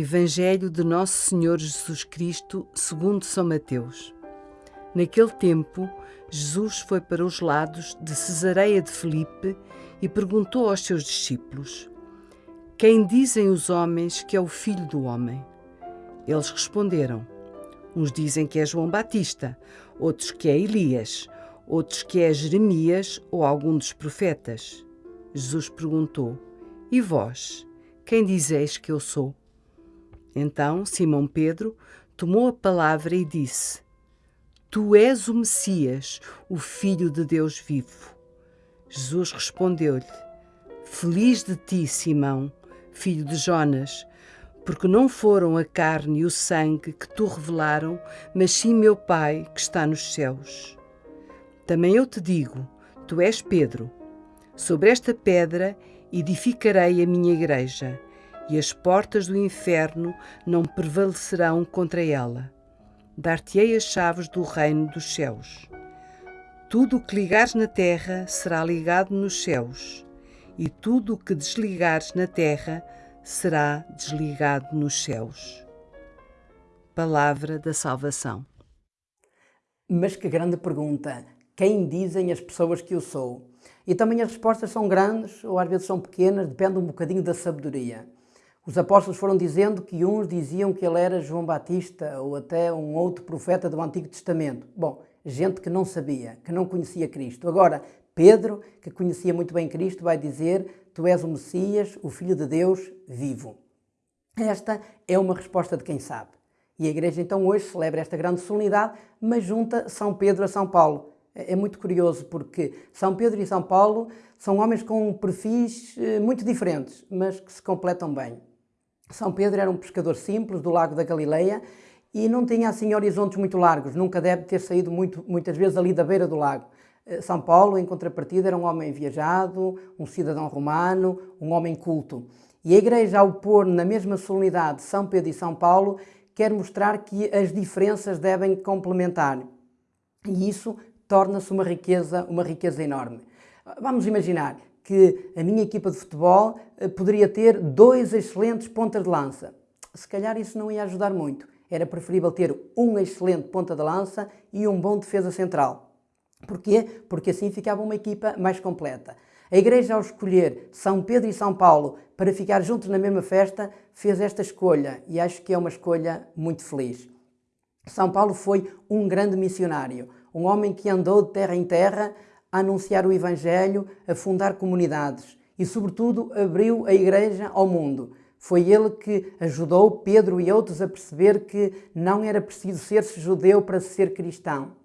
Evangelho de Nosso Senhor Jesus Cristo, segundo São Mateus. Naquele tempo, Jesus foi para os lados de Cesareia de Filipe e perguntou aos seus discípulos: Quem dizem os homens que é o filho do homem? Eles responderam: Uns dizem que é João Batista, outros que é Elias, outros que é Jeremias ou algum dos profetas. Jesus perguntou: E vós, quem dizeis que eu sou? Então Simão Pedro tomou a palavra e disse: Tu és o Messias, o Filho de Deus vivo. Jesus respondeu-lhe: Feliz de ti, Simão, filho de Jonas, porque não foram a carne e o sangue que tu revelaram, mas sim meu Pai que está nos céus. Também eu te digo: tu és Pedro. Sobre esta pedra edificarei a minha igreja e as portas do inferno não prevalecerão contra ela. Dar-te-ei as chaves do reino dos céus. Tudo o que ligares na terra será ligado nos céus, e tudo o que desligares na terra será desligado nos céus. Palavra da salvação. Mas que grande pergunta! Quem dizem as pessoas que eu sou? E também as respostas são grandes ou às vezes são pequenas, depende um bocadinho da sabedoria. Os apóstolos foram dizendo que uns diziam que ele era João Batista ou até um outro profeta do Antigo Testamento. Bom, gente que não sabia, que não conhecia Cristo. Agora, Pedro, que conhecia muito bem Cristo, vai dizer: Tu és o Messias, o Filho de Deus vivo. Esta é uma resposta de quem sabe. E a Igreja então hoje celebra esta grande solenidade, mas junta São Pedro a São Paulo. É, é muito curioso porque São Pedro e São Paulo são homens com perfis eh, muito diferentes, mas que se completam bem. São Pedro era um pescador simples do Lago da Galileia e não tinha assim horizontes muito largos, nunca deve ter saído muito, muitas vezes ali da beira do lago. Eh, São Paulo, em contrapartida, era um homem viajado, um cidadão romano, um homem culto. E a Igreja, ao pôr na mesma solenidade São Pedro e São Paulo, quer mostrar que as diferenças devem complementar. E isso torna-se uma riqueza, uma riqueza enorme. Vamos imaginar, que a minha equipa de futebol eh, poderia ter dois excelentes pontas de lança. Se calhar isso não ia ajudar muito. Era preferível ter um excelente ponta de lança e um bom defesa central. Porquê? Porque assim ficava uma equipa mais completa. A Igreja, ao escolher São Pedro e São Paulo para ficar juntos na mesma festa, fez esta escolha e acho que é uma escolha muito feliz. São Paulo foi um grande missionário, um homem que andou de terra em terra a anunciar o Evangelho, a fundar comunidades e, sobretudo, abriu a Igreja ao mundo. Foi ele que ajudou Pedro e outros a perceber que não era preciso ser-se judeu para ser cristão.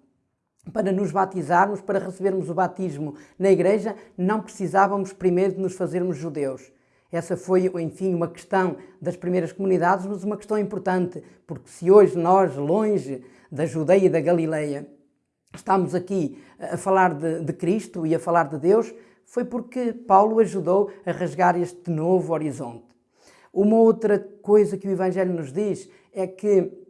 Para nos batizarmos, para recebermos o batismo na Igreja, não precisávamos primeiro de nos fazermos judeus. Essa foi, enfim, uma questão das primeiras comunidades, mas uma questão importante, porque se hoje nós, longe da Judeia e da Galileia, estamos aqui a falar de, de, Cristo e a falar de Deus, foi porque Paulo ajudou a rasgar este novo horizonte. Uma outra coisa que o Evangelho nos diz é que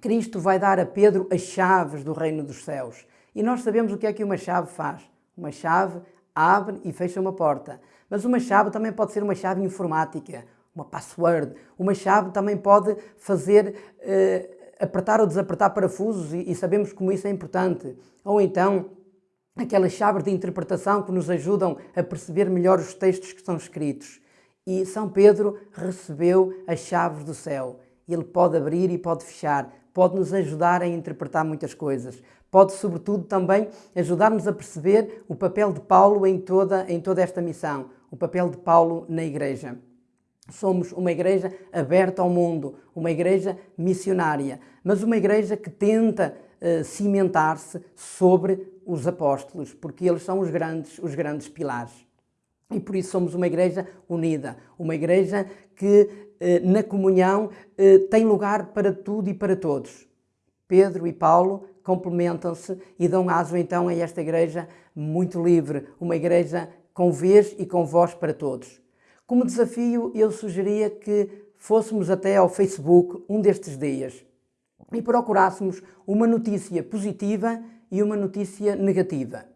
Cristo vai dar a Pedro as chaves do reino dos céus. E nós sabemos o que é que uma chave faz. Uma chave abre e fecha uma porta. Mas uma chave também pode ser uma chave informática, uma password. Uma chave também pode fazer uh, apertar ou desapertar parafusos e, e sabemos como isso é importante. Ou então, aquelas chaves de interpretação que nos ajudam a perceber melhor os textos que são escritos. E São Pedro recebeu as chaves do céu. Ele pode abrir e pode fechar, pode nos ajudar a interpretar muitas coisas. Pode, sobretudo, também ajudar-nos a perceber o papel de Paulo em toda, em toda esta missão, o papel de Paulo na Igreja. Somos uma igreja aberta ao mundo, uma igreja missionária, mas uma igreja que tenta uh, cimentar-se sobre os apóstolos, porque eles são os grandes, os grandes pilares. E por isso somos uma igreja unida, uma igreja que uh, na comunhão uh, tem lugar para tudo e para todos. Pedro e Paulo complementam-se e dão aso então a esta igreja muito livre, uma igreja com vez e com voz para todos. Como desafio, eu sugeria que fôssemos até ao Facebook um destes dias e procurássemos uma notícia positiva e uma notícia negativa.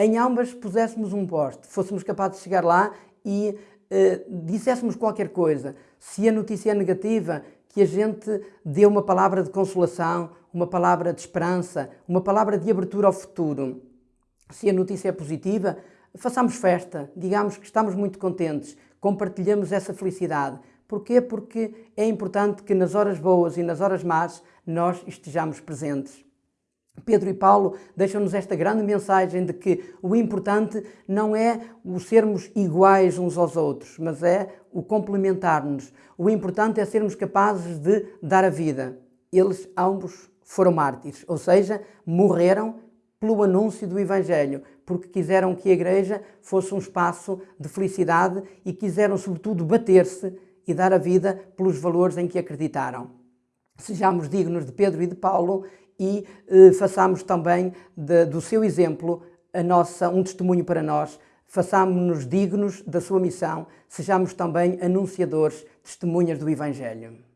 Em ambas puséssemos um poste, fôssemos capazes de chegar lá e eh, disséssemos qualquer coisa. Se a notícia é negativa, que a gente dê uma palavra de consolação, uma palavra de esperança, uma palavra de abertura ao futuro. Se a notícia é positiva, façamos festa, digamos que estamos muito contentes, compartilhamos essa felicidade. Porquê? Porque é importante que nas horas boas e nas horas más nós estejamos presentes. Pedro e Paulo deixam-nos esta grande mensagem de que o importante não é o sermos iguais uns aos outros, mas é o complementar-nos. O importante é sermos capazes de dar a vida. Eles ambos foram mártires, ou seja, morreram pelo anúncio do Evangelho, porque quiseram que a Igreja fosse um espaço de felicidade e quiseram, sobretudo, bater-se e dar a vida pelos valores em que acreditaram. Sejamos dignos de Pedro e de Paulo e eh, façamos também de, do seu exemplo a nossa, um testemunho para nós. Façamos-nos dignos da sua missão, sejamos também anunciadores, testemunhas do Evangelho.